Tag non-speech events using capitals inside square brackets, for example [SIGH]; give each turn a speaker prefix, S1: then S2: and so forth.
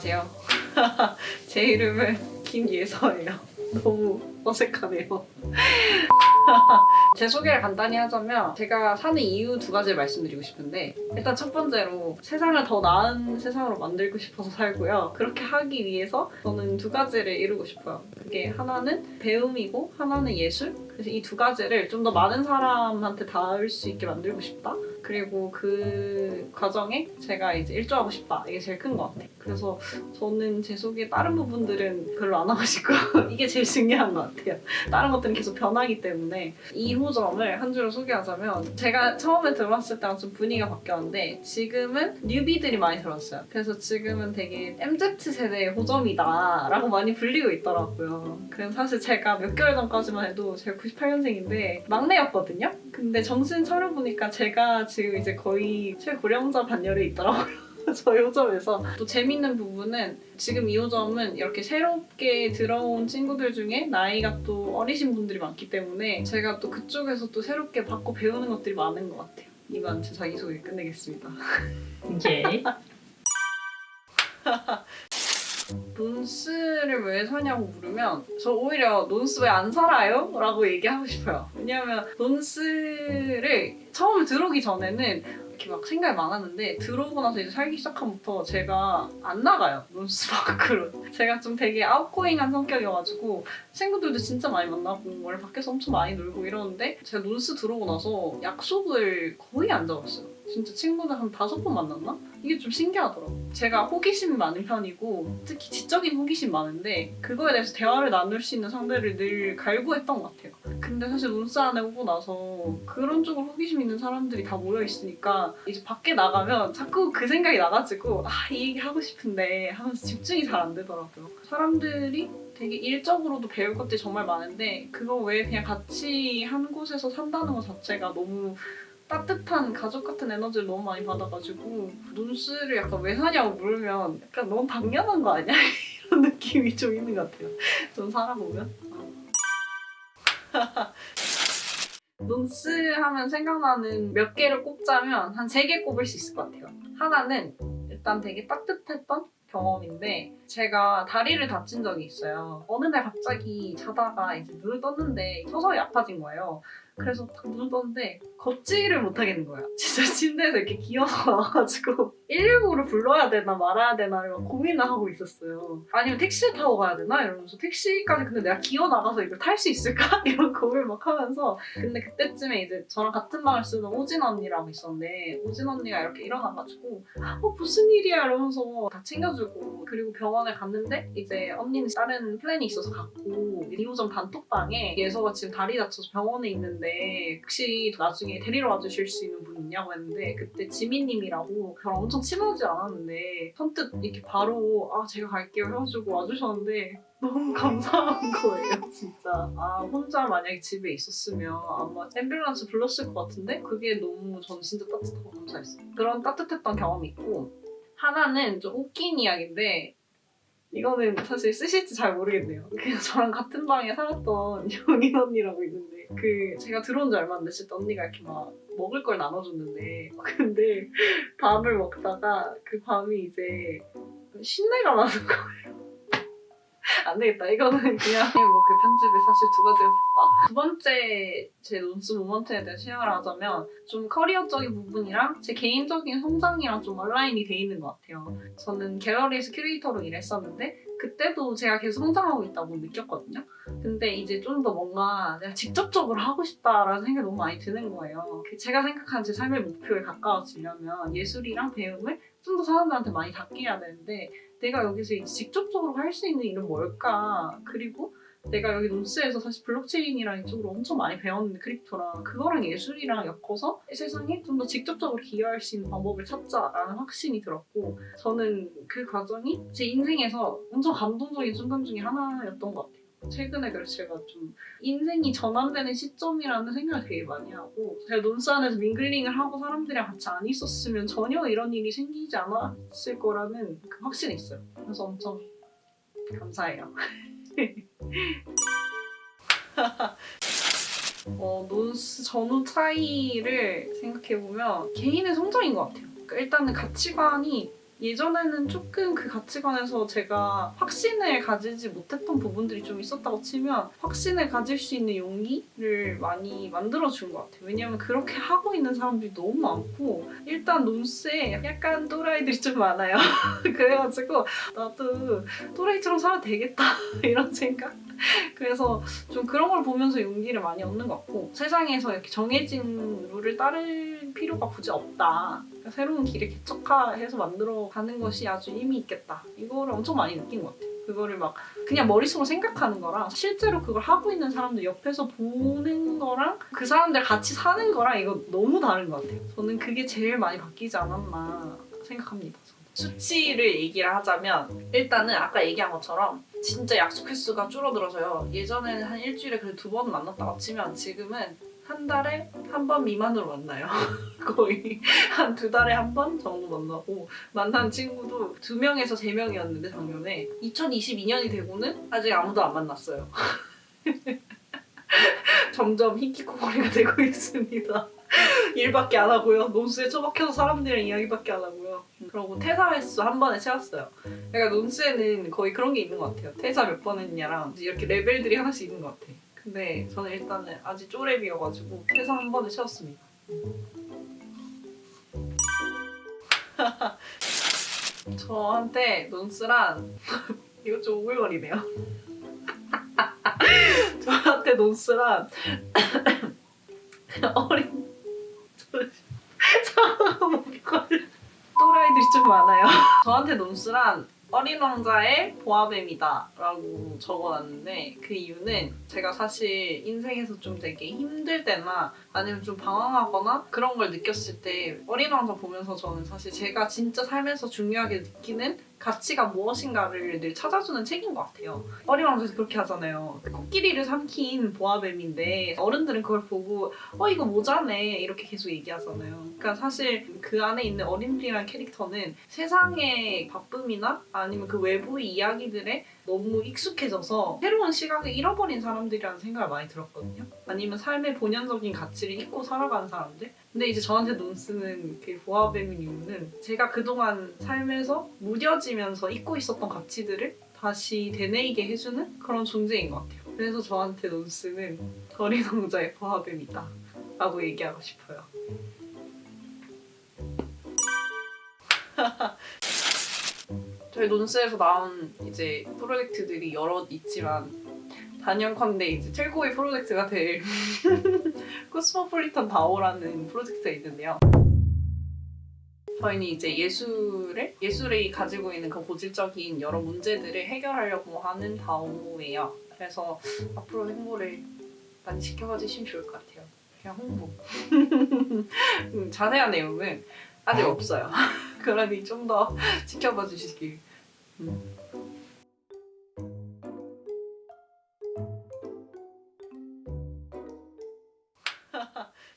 S1: 안녕하세요. [LAUGHS] 제 이름은 김예서예요. 너무 어색하네요. [LAUGHS] 제 소개를 간단히 하자면 제가 사는 이유 두 가지를 말씀드리고 싶은데 일단 첫 번째로 세상을 더 나은 세상으로 만들고 싶어서 살고요. 그렇게 하기 위해서 저는 두 가지를 이루고 싶어요. 그게 하나는 배움이고 하나는 예술. 그래서 이 두 가지를 좀 더 많은 사람한테 닿을 수 있게 만들고 싶다. 그리고 그 과정에 제가 이제 일조하고 싶다. 이게 제일 큰 것 같아요. 그래서 저는 제 소개 다른 부분들은 별로 안 하고 싶고 [LAUGHS] 이게 제일 중요한 것 같아요. 다른 것들은 계속 변하기 때문에 2호점을 한 줄로 소개하자면 제가 처음에 들어왔을 때랑 좀 분위기가 바뀌었는데 지금은 뉴비들이 많이 들어왔어요. 그래서 지금은 되게 MZ세대의 호점이다 라고 많이 불리고 있더라고요. 그래서 사실 제가 몇 개월 전까지만 해도 제가 98년생인데 막내였거든요. 근데 정신 차려보니까 제가 지금 이제 거의 최고령자 반열에 있더라고요. [LAUGHS] 저희 호점에서 또 재밌는 부분은 지금 이 호점은 이렇게 새롭게 들어온 친구들 중에 나이가 또 어리신 분들이 많기 때문에 제가 또 그쪽에서 또 새롭게 받고 배우는 것들이 많은 것 같아요. 이만 제 자기소개 끝내겠습니다.
S2: 오케이. [LAUGHS]
S1: 논스를 왜 사냐고 물으면 저 오히려 논스 왜안 살아요? 라고 얘기하고 싶어요. 왜냐하면 논스를 처음에 들어오기 전에는 이렇게 막 생각이 많았는데 들어오고 나서 이제 살기 시작한부터 제가 안 나가요. 논스 밖으로. [LAUGHS] 제가 좀 되게 아웃고잉한 성격이어가지고 친구들도 진짜 많이 만나고 원래 밖에서 엄청 많이 놀고 이러는데 제가 논스 들어오고 나서 약속을 거의 안 잡았어요. 진짜 친구들 한 다섯 번 만났나? 이게 좀 신기하더라고요. 제가 호기심이 많은 편이고 특히 지적인 호기심 많은데 그거에 대해서 대화를 나눌 수 있는 상대를 늘 갈구했던 것 같아요. 근데 사실 논스 안에 오고 나서 그런 쪽으로 호기심 있는 사람들이 다 모여 있으니까 이제 밖에 나가면 자꾸 그 생각이 나가지고 아 이 얘기 하고 싶은데 하면서 집중이 잘 안 되더라고요. 사람들이 되게 일적으로도 배울 것들이 정말 많은데 그거 외에 그냥 같이 한 곳에서 산다는 것 자체가 너무 따뜻한 가족 같은 에너지를 너무 많이 받아가지고 논스를 약간 왜 사냐고 물으면 약간 너무 당연한 거 아니야? [LAUGHS] 이런 느낌이 좀 있는 것 같아요. 좀 살아보면. [LAUGHS] 논스 하면 생각나는 몇 개를 꼽자면 한 세 개 꼽을 수 있을 것 같아요. 하나는 일단 되게 따뜻했던 경험인데 제가 다리를 다친 적이 있어요. 어느 날 갑자기 자다가 이제 눈을 떴는데 서서히 아파진 거예요. 그래서 딱 눈을 떴는데 걷지를 못하겠는 거야. [LAUGHS] 진짜 침대에서 이렇게 기어서 나와가지고 119를 불러야 되나 말아야 되나 막 고민을 하고 있었어요. 아니면 택시를 타고 가야 되나 이러면서 택시까지 근데 내가 기어 나가서 이걸 탈 수 있을까 [LAUGHS] 이런 고민 막 하면서 근데 그때쯤에 이제 저랑 같은 방을 쓰는 오진 언니라고 있었는데 오진 언니가 이렇게 일어나가지고 어 무슨 일이야 이러면서 다 챙겨주고 그리고 병원 에 갔는데 이제 언니는 다른 플랜이 있어서 갔고 2호점 단톡방에 예서가 지금 다리 다쳐서 병원에 있는데 혹시 나중에 데리러 와주실 수 있는 분 있냐고 했는데 그때 지민님이라고 저랑 엄청 친하지 않았는데 선뜻 이렇게 바로 아 제가 갈게요 해가지고 와주셨는데 너무 [LAUGHS] 감사한 거예요 진짜. 아 혼자 만약에 집에 있었으면 아마 앰뷸런스 불렀을 것 같은데 그게 너무 전 진짜 따뜻하고 감사했어요. 그런 따뜻했던 경험이 있고 하나는 좀 웃긴 이야기인데 이거는 사실 쓰실지 잘 모르겠네요. 그냥 저랑 같은 방에 살았던 [LAUGHS] 영인 언니라고 있는데 그 제가 들어온 지 얼마 안 됐을 때 언니가 이렇게 막 먹을 걸 나눠줬는데 [LAUGHS] 근데 밥을 먹다가 그 밤이 이제 신내가 나는 거예요. [LAUGHS] 안 되겠다. 이거는 그냥 [LAUGHS] 뭐 그 편집에 사실 두 가지가 됐다. 두 번째 제 Nonce moment에 대해 share를 하자면 좀 커리어적인 부분이랑 제 개인적인 성장이랑 좀 align이 돼 있는 것 같아요. 저는 갤러리에서 큐레이터로 일했었는데 그때도 제가 계속 성장하고 있다고 느꼈거든요. 근데 이제 좀 더 뭔가 내가 직접적으로 하고 싶다라는 생각이 너무 많이 드는 거예요. 그 제가 생각하는 제 삶의 목표에 가까워지려면 예술이랑 배움을 좀 더 사람들한테 많이 닿게 해야 되는데 내가 여기서 직접적으로 할 수 있는 일은 뭘까? 그리고 내가 여기 Nonce에서 사실 블록체인이랑 이쪽으로 엄청 많이 배웠는데 crypto랑 그거랑 예술이랑 엮어서 세상에 좀 더 직접적으로 기여할 수 있는 방법을 찾자라는 확신이 들었고 저는 그 과정이 제 인생에서 엄청 감동적인 순간 중에 하나였던 것 같아요. 최근에 그래서 제가 좀 인생이 전환되는 시점이라는 생각을 되게 많이 하고 제가 Nonce 안에서 mingling을 하고 사람들이랑 같이 안 있었으면 전혀 이런 일이 생기지 않았을 거라는 그 확신이 있어요. 그래서 엄청 감사해요. [LAUGHS] [LAUGHS] 어, 논스 전후 차이를 생각해보면 개인의 성장인 것 같아요. 그러니까 일단은 가치관이 예전에는 조금 그 가치관에서 제가 확신을 가지지 못했던 부분들이 좀 있었다고 치면 확신을 가질 수 있는 용기를 많이 만들어준 것 같아요. 왜냐면 그렇게 하고 있는 사람들이 너무 많고 일단 논스에 약간 또라이들이 좀 많아요. [LAUGHS] 그래가지고 나도 또라이처럼 살아도 되겠다 [LAUGHS] 이런 생각? 그래서 좀 그런 걸 보면서 용기를 많이 얻는 것 같고 세상에서 이렇게 정해진 룰을 따를 필요가 굳이 없다. 그러니까 새로운 길을 개척해서 만들어 가는 것이 아주 의미 있겠다. 이거를 엄청 많이 느낀 것 같아요. 그거를 막 그냥 머릿속으로 생각하는 거랑 실제로 그걸 하고 있는 사람들 옆에서 보는 거랑 그 사람들 같이 사는 거랑 이거 너무 다른 것 같아요. 저는 그게 제일 많이 바뀌지 않았나 생각합니다. 수치를 얘기를 하자면 일단은 아까 얘기한 것처럼 진짜 약속 횟수가 줄어들어서요. 예전에는 한 일주일에 그래도 두 번 만났다고 치면 지금은 한 달에 한 번 미만으로 만나요. [LAUGHS] 거의 한 두 달에 한 번 정도 만나고 만난 친구도 두 명에서 세 명이었는데 작년에 2022년이 되고는 아직 아무도 안 만났어요. [LAUGHS] 점점 히키코모리가 되고 있습니다. 일밖에 안 하고요. 논스에 처박혀서 사람들이랑 이야기밖에 안 하고요. 그리고 퇴사 횟수 한 번에 채웠어요. 그러니까 논스에는 거의 그런 게 있는 것 같아요. 퇴사 몇 번 했냐랑 이렇게 레벨들이 하나씩 있는 것 같아. 근데 저는 일단은 아직 쪼렙이어가지고 퇴사 한 번에 채웠습니다. [LAUGHS] 저한테 논스란 [LAUGHS] 이거 좀 오글거리네요. [LAUGHS] 저한테 논스란 어린 사과가 목이 걸려 또라이들이 좀 많아요. 저한테 논스란 어린 왕자의 보아뱀이다 라고 적어놨는데 그 이유는 제가 사실 인생에서 좀 되게 힘들 때나 아니면 좀 방황하거나 그런 걸 느꼈을 때 어린 왕자 보면서 저는 사실 제가 진짜 삶에서 중요하게 느끼는 가치가 무엇인가를 늘 찾아주는 책인 것 같아요. 어린 왕자에서 그렇게 하잖아요. 코끼리를 삼킨 보아뱀인데 어른들은 그걸 보고 어 이거 모자네 이렇게 계속 얘기하잖아요. 그러니까 사실 그 안에 있는 어린이라는 캐릭터는 세상의 바쁨이나 아니면 그 외부의 이야기들에 너무 익숙해져서 새로운 시각을 잃어버린 사람들이라는 생각을 많이 들었거든요. 아니면 삶의 본연적인 가치를 잊고 살아가는 사람들. 근데 이제 저한테 논스는 그 보아뱀인 이유는 제가 그동안 삶에서 무뎌지면서 잊고 있었던 가치들을 다시 되뇌이게 해주는 그런 존재인 것 같아요. 그래서 저한테 논스는 왕자의 보아뱀이다 라고 얘기하고 싶어요. 저희 논스에서 나온 이제 프로젝트들이 여러 있지만 단연컨대 이제 최고의 프로젝트가 될 [LAUGHS] 코스모폴리탄 다오라는 프로젝트가 있는데요. 저희는 이제 예술을 예술이 가지고 있는 그 고질적인 여러 문제들을 해결하려고 하는 다오예요. 그래서 앞으로 행보를 많이 지켜봐 주시면 좋을 것 같아요. 그냥 홍보. [LAUGHS] 음, 자세한 내용은 아직 없어요. [LAUGHS] 그러니 좀 더 지켜봐 주시길. 음.